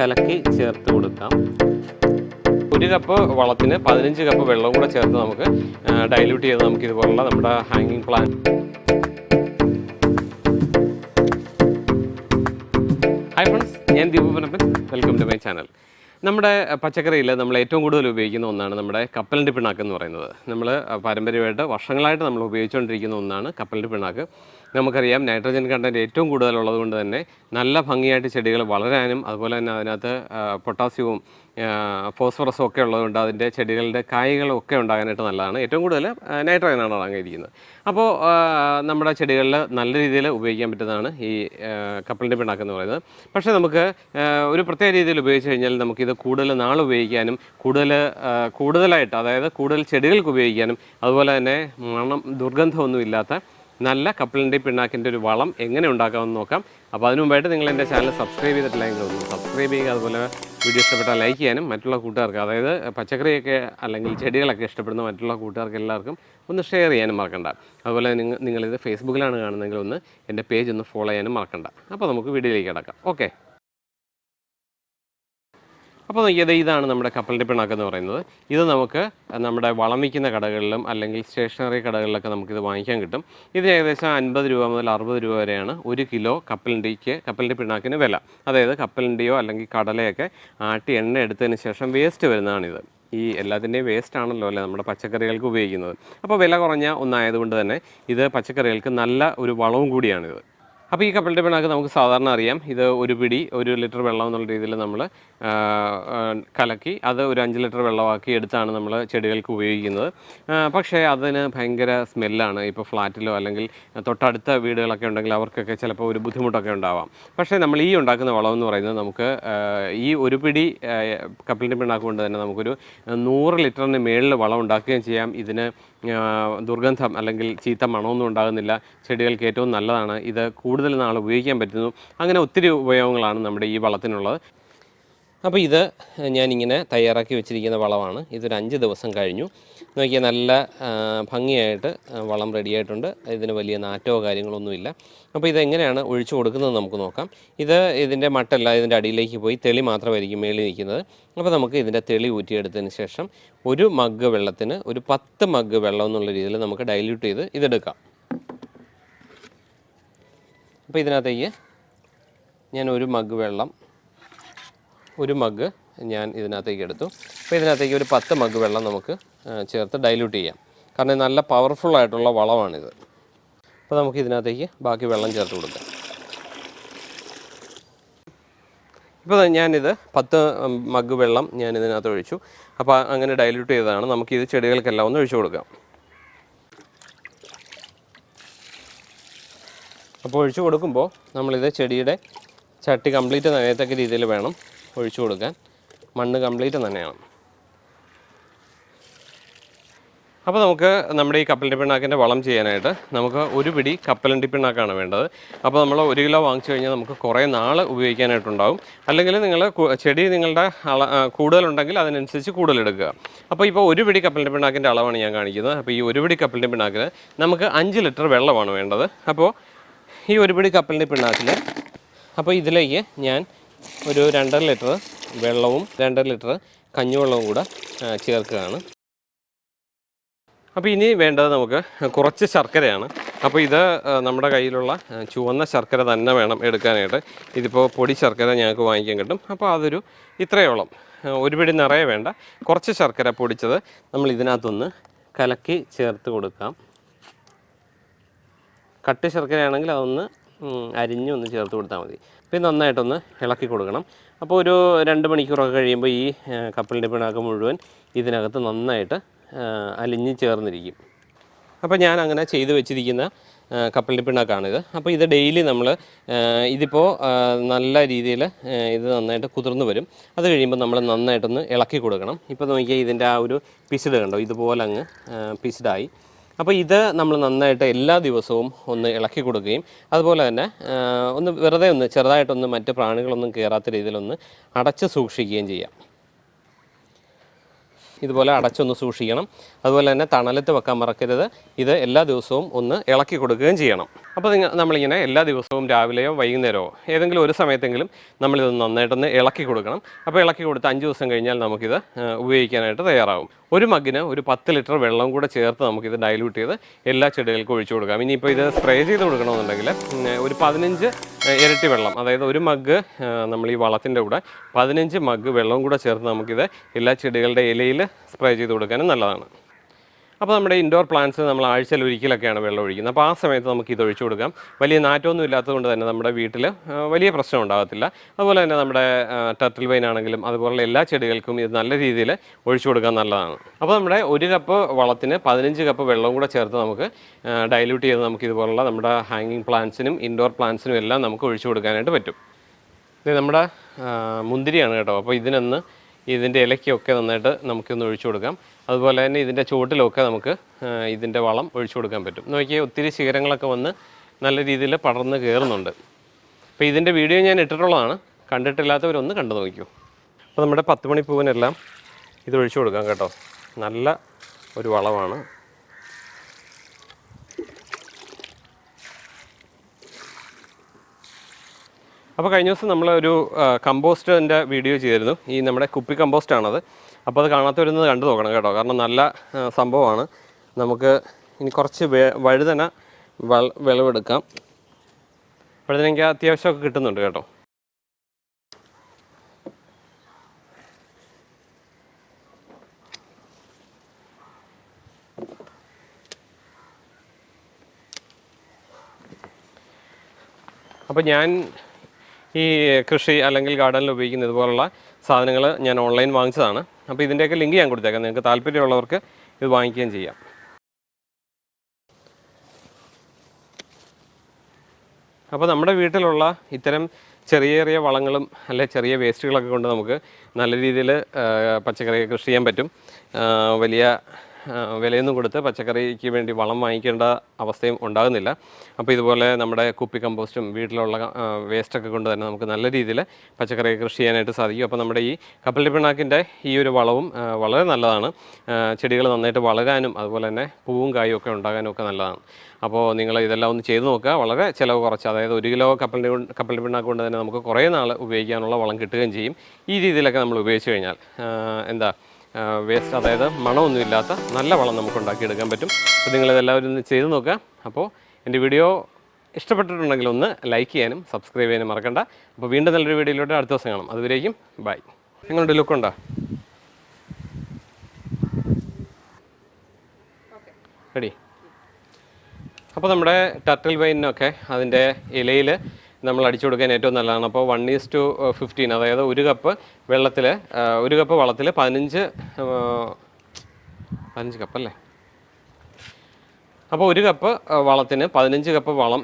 കലക്കി ചേർത്ത് കൊടുക്കാം. ഒരു കപ്പ് വളത്തിന് പതിനഞ്ച് കപ്പ് വെള്ളവും കൂടെ ചേർത്ത് നമുക്ക് ഡൈല്യൂട്ട് ചെയ്ത് നമുക്ക് ഇതുപോലുള്ള നമ്മുടെ ഹാങ്ങിങ് പ്ലാൻ ഹൈ ഫ്രണ്ട്സ് ഞാൻ Deepupanappan welcome to my channel നമ്മുടെ പച്ചക്കറിയിൽ നമ്മൾ ഏറ്റവും കൂടുതൽ ഉപയോഗിക്കുന്ന ഒന്നാണ് നമ്മുടെ കപ്പലിന്റെ പിണ്ണാക്ക് എന്ന് പറയുന്നത്. നമ്മൾ പാരമ്പര്യമായിട്ട് വർഷങ്ങളായിട്ട് നമ്മൾ ഉപയോഗിച്ചുകൊണ്ടിരിക്കുന്ന ഒന്നാണ് കപ്പലിന്റെ പിണ്ണാക്ക്. നമുക്കറിയാം നൈട്രജൻ കണ്ടന്റ് ഏറ്റവും കൂടുതലുള്ളത് കൊണ്ട് തന്നെ നല്ല ഭംഗിയായിട്ട് ചെടികൾ വളരാനും അതുപോലെ തന്നെ അതിനകത്ത് പൊട്ടാസ്യവും ഫോസ്ഫറസും ഒക്കെ ഉള്ളതുകൊണ്ട് അതിന്റെ ചെടികളുടെ കായ്കളും ഒക്കെ ഉണ്ടാകാനായിട്ട് നല്ലതാണ്. ഏറ്റവും കൂടുതൽ നൈട്രജനാണ് അടങ്ങിയിരിക്കുന്നത്. അപ്പോൾ നമ്മുടെ ചെടികളിൽ നല്ല രീതിയിൽ ഉപയോഗിക്കാൻ പറ്റുന്നതാണ് ഈ കപ്പലിന്റെ പിണ്ണാക്ക് എന്ന് പറയുന്നത്. പക്ഷേ നമുക്ക് ഒരു പ്രത്യേക രീതിയിൽ ഉപയോഗിച്ച് കഴിഞ്ഞാൽ നമുക്കിത് കൂടുതൽ നാൾ ഉപയോഗിക്കാനും കൂടുതൽ കൂടുതലായിട്ട് അതായത് കൂടുതൽ ചെടികൾക്ക് ഉപയോഗിക്കാനും അതുപോലെ തന്നെ മണം ദുർഗന്ധമൊന്നും ഇല്ലാത്ത നല്ല കപ്പിളിന്റെ പിണ്ണാക്കിന്റെ ഒരു വളം എങ്ങനെ ഉണ്ടാക്കാമെന്ന് നോക്കാം. അപ്പോൾ അതിനു മുമ്പായിട്ട് നിങ്ങൾ എന്റെ ചാനൽ സബ്സ്ക്രൈബ് ചെയ്തിട്ടില്ലെങ്കിൽ ഒന്ന് സബ്സ്ക്രൈബ് ചെയ്യുക. അതുപോലെ വീഡിയോ ഇഷ്ടപ്പെട്ടാൽ ലൈക്ക് ചെയ്യാനും മറ്റുള്ള കൂട്ടുകാർക്ക് അതായത് പച്ചക്കറിയൊക്കെ അല്ലെങ്കിൽ ചെടികളൊക്കെ ഇഷ്ടപ്പെടുന്ന മറ്റുള്ള കൂട്ടുകാർക്ക് എല്ലാവർക്കും ഒന്ന് ഷെയർ ചെയ്യാനും മറക്കണ്ട. അതുപോലെ നിങ്ങൾ നിങ്ങളിത് ഫേസ്ബുക്കിലാണ് കാണുന്നതെങ്കിൽ ഒന്ന് എന്റെ പേജ് ഒന്ന് ഫോളോ ചെയ്യാനും മറക്കണ്ട. അപ്പോൾ നമുക്ക് വീഡിയോയിലേക്ക് കിടക്കാം. ഓക്കെ. അപ്പോൾ നോക്കിയത് ഇതാണ് നമ്മുടെ കപ്പലിന്റെ പിണ്ണാക്ക് എന്ന് പറയുന്നത്. ഇത് നമുക്ക് നമ്മുടെ വളം വിൽക്കുന്ന കടകളിലും അല്ലെങ്കിൽ സ്റ്റേഷനറി കടകളിലൊക്കെ നമുക്കിത് വാങ്ങിക്കാൻ കിട്ടും. ഇത് ഏകദേശം അൻപത് രൂപ മുതൽ അറുപത് രൂപ വരെയാണ് ഒരു കിലോ കപ്പലിന്റെക്ക് കപ്പലിന്റെ പിണാക്കിന് വില. അതായത് കപ്പലിന്റെയോ അല്ലെങ്കിൽ കടലയൊക്കെ ആട്ടി എണ്ണ എടുത്തതിന് ശേഷം വേസ്റ്റ് വരുന്നതാണിത്. ഈ എല്ലാത്തിന്റെയും വേസ്റ്റ് ആണല്ലോ അല്ലേ നമ്മുടെ പച്ചക്കറികൾക്ക് ഉപയോഗിക്കുന്നത്. അപ്പോൾ വില കുറഞ്ഞ ഒന്നായതുകൊണ്ട് തന്നെ ഇത് പച്ചക്കറികൾക്ക് നല്ല ഒരു വളവും കൂടിയാണിത്. അപ്പോൾ ഈ കപ്പലിന്റെ പിണാക്ക് നമുക്ക് സാധാരണ അറിയാം. ഇത് ഒരു പിടി ഒരു ലിറ്റർ വെള്ളം എന്നുള്ള രീതിയിൽ നമ്മൾ കലക്കി അത് ഒരു അഞ്ച് ലിറ്റർ വെള്ളമാക്കി എടുത്താണ് നമ്മൾ ചെടികൾക്ക് ഉപയോഗിക്കുന്നത്. പക്ഷേ അതിന് ഭയങ്കര സ്മെല്ലാണ്. ഇപ്പോൾ ഫ്ലാറ്റിലോ അല്ലെങ്കിൽ തൊട്ടടുത്ത വീടുകളൊക്കെ ഉണ്ടെങ്കിൽ അവർക്കൊക്കെ ചിലപ്പോൾ ഒരു ബുദ്ധിമുട്ടൊക്കെ ഉണ്ടാവാം. പക്ഷേ നമ്മൾ ഈ ഉണ്ടാക്കുന്ന വളം എന്ന് പറയുന്നത് നമുക്ക് ഈ ഒരു പിടി ആ, കപ്പലിന്റെ പിണ്ണാക്ക് കൊണ്ട് തന്നെ നമുക്കൊരു നൂറ് ലിറ്ററിന് മേളിൽ വളം ഉണ്ടാക്കുകയും ചെയ്യാം. ഇതിന് ദുർഗന്ധം അല്ലെങ്കിൽ ചീത്ത മണമൊന്നും ഉണ്ടാകുന്നില്ല. ചെടികൾക്ക് ഏറ്റവും നല്ലതാണ്. ഇത് കൂടുതൽ നാൾ ഉപയോഗിക്കാൻ പറ്റുന്നു. അങ്ങനെ ഒത്തിരി ഉപയോഗങ്ങളാണ് നമ്മുടെ ഈ വളത്തിനുള്ളത്. അപ്പോൾ ഇത് ഞാനിങ്ങനെ തയ്യാറാക്കി വെച്ചിരിക്കുന്ന വളമാണ്. ഇതൊരു അഞ്ച് ദിവസം കഴിഞ്ഞു. നോക്കിയാൽ നല്ല ഭംഗിയായിട്ട് വളം റെഡിയായിട്ടുണ്ട്. ഇതിന് വലിയ നാറ്റോ കാര്യങ്ങളൊന്നുമില്ല അപ്പോൾ ഇതെങ്ങനെയാണ് ഒഴിച്ചു കൊടുക്കുന്നത് നമുക്ക് നോക്കാം. ഇത് ഇതിന്റെ മട്ടല്ല ഇതിന്റെ അടിയിലേക്ക് പോയി തെളി മാത്രമായിരിക്കും മേളിൽ നിൽക്കുന്നത്. അപ്പോൾ നമുക്ക് ഇതിന്റെ തെളി ഊറ്റിയെടുത്തതിന് ശേഷം ഒരു മഗ് വെള്ളത്തിന് ഒരു പത്ത് മഗ് വെള്ളം എന്നുള്ള രീതിയിൽ നമുക്ക് ഡൈല്യൂട്ട് ചെയ്ത് ഇതെടുക്കാം. അപ്പോൾ ഇതിനകത്തേക്ക് ഞാൻ ഒരു മഗ് വെള്ളം ഒരു മഗ് ഞാൻ ഇതിനകത്തേക്ക് എടുത്തു. അപ്പോൾ ഇതിനകത്തേക്ക് ഒരു പത്ത് മഗ് വെള്ളം നമുക്ക് ചേർത്ത് ഡൈല്യൂട്ട് ചെയ്യാം. കാരണം നല്ല പവർഫുൾ ആയിട്ടുള്ള വളമാണിത്. അപ്പോൾ നമുക്ക് ഇതിനകത്തേക്ക് ബാക്കി വെള്ളം ചേർത്ത് കൊടുക്കാം. ഇപ്പോൾ ഞാനിത് പത്ത് മഗ് വെള്ളം ഞാൻ ഇതിനകത്ത് ഒഴിച്ചു. അപ്പോൾ അങ്ങനെ ഡൈല്യൂട്ട് ചെയ്തതാണ്. നമുക്ക് നമുക്കിത് ചെടികൾക്കെല്ലാം ഒന്ന് ഒഴിച്ചു കൊടുക്കാം. അപ്പോൾ ഒഴിച്ചു കൊടുക്കുമ്പോൾ നമ്മളിത് ചെടിയുടെ ചട്ടി കംപ്ലീറ്റ് നനയത്തക്ക രീതിയിൽ വേണം. ഒഴിച്ചു കൊടുക്കാൻ മണ്ണ് കംപ്ലീറ്റ് തന്നെയാണ്. അപ്പോൾ നമുക്ക് നമ്മുടെ ഈ കപ്പലണ്ടി പിണ്ണാക്കിന്റെ വളം ചെയ്യാനായിട്ട് നമുക്ക് ഒരു പിടി കപ്പലണ്ടി പിണ്ണാക്കാണ് വേണ്ടത്. അപ്പോൾ നമ്മൾ ഒരു കിലോ വാങ്ങിച്ചു കഴിഞ്ഞാൽ നമുക്ക് കുറേ നാൾ ഉപയോഗിക്കാനായിട്ടുണ്ടാവും. അല്ലെങ്കിൽ നിങ്ങൾ ചെടി നിങ്ങളുടെ അള കൂടുതലുണ്ടെങ്കിൽ അതിനനുസരിച്ച് കൂടുതലെടുക്കുക. അപ്പോൾ ഇപ്പോൾ ഒരു പിടി കപ്പലണ്ടി പിണ്ണാക്കിന്റെ അളവാണ് ഞാൻ കാണിക്കുന്നത്. അപ്പോൾ ഈ ഒരു പിടി കപ്പലണ്ടി പിണ്ണാക്കിന് നമുക്ക് അഞ്ച് ലിറ്റർ വെള്ളമാണ് വേണ്ടത്. അപ്പോൾ ഈ ഒരു പിടി കപ്പലണ്ടി പിണ്ണാക്കിൽ അപ്പോൾ ഇതിലേക്ക് ഞാൻ ഒരു രണ്ടര ലിറ്റർ വെള്ളവും രണ്ടര ലിറ്റർ കഞ്ഞിവെള്ളവും കൂടെ ചേർക്കുകയാണ്. അപ്പോൾ ഇനി വേണ്ടത് നമുക്ക് കുറച്ച് ശർക്കരയാണ്. അപ്പോൾ ഇത് നമ്മുടെ കയ്യിലുള്ള ചുവന്ന ശർക്കര തന്നെ വേണം എടുക്കാനായിട്ട്. ഇതിപ്പോൾ പൊടി ശർക്കര ഞങ്ങൾക്ക് വാങ്ങിക്കാൻ കിട്ടും. അപ്പോൾ അതൊരു ഇത്രയോളം. ഒരു പിടി നിറയെ വേണ്ട. കുറച്ച് ശർക്കര പൊടിച്ചത് നമ്മൾ ഇതിനകത്തൊന്ന് കലക്കി ചേർത്ത് കൊടുക്കാം. കട്ടി ശർക്കരയാണെങ്കിൽ അതൊന്ന് അരിഞ്ഞ് ഒന്ന് ചേർത്ത് കൊടുത്താൽ മതി. പിന്നെ നന്നായിട്ടൊന്ന് ഇളക്കി കൊടുക്കണം. അപ്പോൾ ഒരു രണ്ട് മണിക്കൂറൊക്കെ കഴിയുമ്പോൾ ഈ കപ്പലിന്റെ പിണ്ണാക്ക് മുഴുവൻ ഇതിനകത്ത് നന്നായിട്ട് അലിഞ്ഞ് ചേർന്നിരിക്കും. അപ്പോൾ ഞാൻ അങ്ങനെ ചെയ്തു വെച്ചിരിക്കുന്ന കപ്പലിന്റെ പിണ്ണാക്കാണിത് അപ്പോൾ ഇത് ഡെയിലി നമ്മൾ ഇതിപ്പോൾ നല്ല രീതിയിൽ ഇത് നന്നായിട്ട് കുതിർന്നു വരും. അത് കഴിയുമ്പോൾ നമ്മൾ നന്നായിട്ടൊന്ന് ഇളക്കി കൊടുക്കണം. ഇപ്പോൾ നോക്കിയാൽ ഇതിന്റെ ആ ഒരു പിസിഡ് കണ്ടോ? ഇതുപോലെ അങ്ങ് പിസിഡായി അപ്പോൾ ഇത് നമ്മൾ നന്നായിട്ട് എല്ലാ ദിവസവും ഒന്ന് ഇളക്കി കൊടുക്കുകയും അതുപോലെ തന്നെ ഒന്ന് വെറുതെ ഒന്ന് ചെറുതായിട്ടൊന്ന് മറ്റ് പ്രാണികളൊന്നും കയറാത്ത രീതിയിലൊന്ന് അടച്ച് സൂക്ഷിക്കുകയും ചെയ്യാം. ഇതുപോലെ അടച്ചൊന്ന് സൂക്ഷിക്കണം. അതുപോലെ തന്നെ തണലത്ത് വെക്കാൻ മറക്കരുത്. ഇത് എല്ലാ ദിവസവും ഒന്ന് ഇളക്കി കൊടുക്കുകയും ചെയ്യണം. അപ്പോൾ നിങ്ങൾ നമ്മളിങ്ങനെ എല്ലാ ദിവസവും രാവിലെയോ വൈകുന്നേരമോ ഏതെങ്കിലും ഒരു സമയത്തെങ്കിലും നമ്മളിത് നന്നായിട്ടൊന്ന് ഇളക്കി കൊടുക്കണം. അപ്പോൾ ഇളക്കി കൊടുത്ത് അഞ്ച് ദിവസം കഴിഞ്ഞാൽ നമുക്കിത് ഉപയോഗിക്കാനായിട്ട് തയ്യാറാവും. ഒരു മഗ്ഗിന് ഒരു പത്ത് ലിറ്റർ വെള്ളം കൂടെ ചേർത്ത് നമുക്കിത് ഡൈല്യൂട്ട് ചെയ്ത് എല്ലാ ചെടികൾക്കും ഒഴിച്ചു കൊടുക്കാം. ഇനിയിപ്പോൾ ഇത് സ്പ്രേ ചെയ്ത് കൊടുക്കണമെന്നുണ്ടെങ്കിൽ ഒരു പതിനഞ്ച് ഇരട്ടി വെള്ളം. അതായത് ഒരു മഗ്ഗ് നമ്മൾ ഈ വളത്തിന്റെ കൂടെ പതിനഞ്ച് മഗ്ഗ് വെള്ളവും കൂടെ ചേർത്ത് നമുക്കിത് എല്ലാ ചെടികളുടെ ഇലയിൽ സ്പ്രേ ചെയ്ത് കൊടുക്കാനും നല്ലതാണ്. അപ്പോൾ നമ്മുടെ ഇൻഡോർ പ്ലാന്റ്സ് നമ്മൾ ആഴ്ചയിൽ ഒരിക്കലൊക്കെയാണ് വെള്ളം ഒഴിക്കുന്നത്. അപ്പോൾ ആ സമയത്ത് നമുക്ക് ഇത് ഒഴിച്ചു കൊടുക്കാം. വലിയ നാറ്റമൊന്നും ഇല്ലാത്തതുകൊണ്ട് തന്നെ നമ്മുടെ വീട്ടിൽ വലിയ പ്രശ്നം ഉണ്ടാകത്തില്ല. അതുപോലെ തന്നെ നമ്മുടെ ടർട്ടിൽ വൈൻ ആണെങ്കിലും അതുപോലെ എല്ലാ ചെടികൾക്കും ഇത് നല്ല രീതിയിൽ ഒഴിച്ചു കൊടുക്കാൻ നല്ലതാണ്. അപ്പോൾ നമ്മുടെ ഒരു കപ്പ് വളത്തിന് പതിനഞ്ച് കപ്പ് വെള്ളം കൂടെ ചേർത്ത് നമുക്ക് ഡൈല്യൂട്ട് ചെയ്ത് നമുക്ക് ഇതുപോലുള്ള നമ്മുടെ ഹാങ്ങിങ് പ്ലാന്റ്സിനും ഇൻഡോർ പ്ലാന്റ്സിനും എല്ലാം നമുക്ക് ഒഴിച്ചു കൊടുക്കാനായിട്ട് പറ്റും. ഇത് നമ്മുടെ മുന്തിരിയാണ് കേട്ടോ. അപ്പോൾ ഇതിനൊന്ന് ഇതിന്റെ ഇലയ്ക്കൊക്കെ നന്നായിട്ട് നമുക്കൊന്ന് ഒഴിച്ചു കൊടുക്കാം. അതുപോലെ തന്നെ ഇതിന്റെ ചുവട്ടിലൊക്കെ നമുക്ക് ഇതിന്റെ വളം ഒഴിച്ചു കൊടുക്കാൻ പറ്റും. നോക്കിയാൽ ഒത്തിരി ശിഖരങ്ങളൊക്കെ വന്ന് നല്ല രീതിയിൽ പടർന്ന് കയറുന്നുണ്ട് അപ്പോൾ ഇതിന്റെ വീഡിയോ ഞാൻ ഇട്ടിട്ടുള്ളതാണ്. കണ്ടിട്ടില്ലാത്തവരൊന്ന് കണ്ടു നോക്കൂ. അപ്പോൾ നമ്മുടെ പത്ത് മണിപ്പൂവിനെല്ലാം ഇത് ഒഴിച്ചു കൊടുക്കാം കേട്ടോ. നല്ല ഒരു വളമാണ്. അപ്പോൾ കഴിഞ്ഞ ദിവസം നമ്മളൊരു കമ്പോസ്റ്റിന്റെ വീഡിയോ ചെയ്തിരുന്നു. ഈ നമ്മുടെ കുപ്പി കമ്പോസ്റ്റാണത്. അപ്പോൾ അത് കാണാത്തവരൊന്ന് കണ്ടു നോക്കണം കേട്ടോ. കാരണം നല്ല സംഭവമാണ്. നമുക്ക് ഇനി കുറച്ച് വഴുതന വിളവെടുക്കാം. വഴുതന എനിക്ക് അത്യാവശ്യമൊക്കെ കിട്ടുന്നുണ്ട് കേട്ടോ. അപ്പോൾ ഞാൻ ഈ കൃഷി അല്ലെങ്കിൽ ഗാർഡനിൽ ഉപയോഗിക്കുന്ന ഇതുപോലുള്ള സാധനങ്ങൾ ഞാൻ ഓൺലൈൻ വാങ്ങിച്ചതാണ്. അപ്പോൾ ഇതിന്റെയൊക്കെ ലിങ്ക് ഞാൻ കൊടുത്തേക്കാം. നിങ്ങൾക്ക് താല്പര്യമുള്ളവർക്ക് ഇത് വാങ്ങിക്കുകയും ചെയ്യാം. അപ്പോൾ നമ്മുടെ വീട്ടിലുള്ള ഇത്തരം ചെറിയ ചെറിയ വളങ്ങളും അല്ലെ ചെറിയ വേസ്റ്റുകളൊക്കെ കൊണ്ട് നമുക്ക് നല്ല രീതിയിൽ പച്ചക്കറി കൃഷി ചെയ്യാൻ പറ്റും. വലിയ വിലയൊന്നും കൊടുത്ത് പച്ചക്കറിക്ക് വേണ്ടി വളം വാങ്ങിക്കേണ്ട അവസ്ഥയും ഉണ്ടാകുന്നില്ല. അപ്പോൾ ഇതുപോലെ നമ്മുടെ കുപ്പി കമ്പോസ്റ്റും വീട്ടിലുള്ള വേസ്റ്റൊക്കെ കൊണ്ട് തന്നെ നമുക്ക് നല്ല രീതിയിൽ പച്ചക്കറി കൃഷി ചെയ്യാനായിട്ട് സാധിക്കും. അപ്പോൾ നമ്മുടെ ഈ കപ്പലി പിണ്ണാക്കിന്റെ ഈ ഒരു വളവും വളരെ നല്ലതാണ്. ചെടികൾ നന്നായിട്ട് വളരാനും അതുപോലെ തന്നെ പൂവും കായും ഒക്കെ ഉണ്ടാകാനും ഒക്കെ നല്ലതാണ്. അപ്പോൾ നിങ്ങൾ ഇതെല്ലാം ഒന്ന് ചെയ്ത് നോക്കുക. വളരെ ചിലവ് കുറച്ച് അതായത് ഒരു കിലോ കപ്പലിന്റെ കപ്പലിന്റെ പിണ്ണാക്ക് കൊണ്ട് തന്നെ നമുക്ക് കുറേ നാൾ ഉപയോഗിക്കാനുള്ള വളം കിട്ടുകയും ചെയ്യും. ഈ രീതിയിലൊക്കെ നമ്മൾ ഉപയോഗിച്ച് കഴിഞ്ഞാൽ എന്താ വേസ്റ്റ് അതായത് മണമൊന്നുമില്ലാത്ത നല്ല വളം നമുക്ക് ഉണ്ടാക്കിയെടുക്കാൻ പറ്റും. അപ്പോൾ നിങ്ങളിതെല്ലാവരും ഒന്ന് ചെയ്ത് നോക്കുക. അപ്പോൾ എന്റെ വീഡിയോ ഇഷ്ടപ്പെട്ടിട്ടുണ്ടെങ്കിൽ ഒന്ന് ലൈക്ക് ചെയ്യാനും സബ്സ്ക്രൈബ് ചെയ്യാനും മറക്കണ്ട. അപ്പോൾ വീണ്ടും നല്ലൊരു വീഡിയോയിലോട്ട് അടുത്ത ദിവസം കാണാം. അതുവരേക്കും ബൈ. നിങ്ങളുടെ ലുക്കുണ്ടോ റെഡി. അപ്പോൾ നമ്മുടെ ടർട്ടിൽ വൈനൊക്കെ അതിന്റെ ഇലയിൽ നമ്മൾ അടിച്ചു കൊടുക്കാൻ ഏറ്റവും നല്ലതാണ്. അപ്പോൾ വൺ ഈസ് ടു ഫിഫ്റ്റീൻ അതായത് ഒരു കപ്പ് വെള്ളത്തിൽ ഒരു കപ്പ് വളത്തിൽ പതിനഞ്ച് ആ, പതിനഞ്ച് കപ്പല്ലേ അപ്പോൾ ഒരു കപ്പ് ആ, വളത്തിന് പതിനഞ്ച് കപ്പ് വളം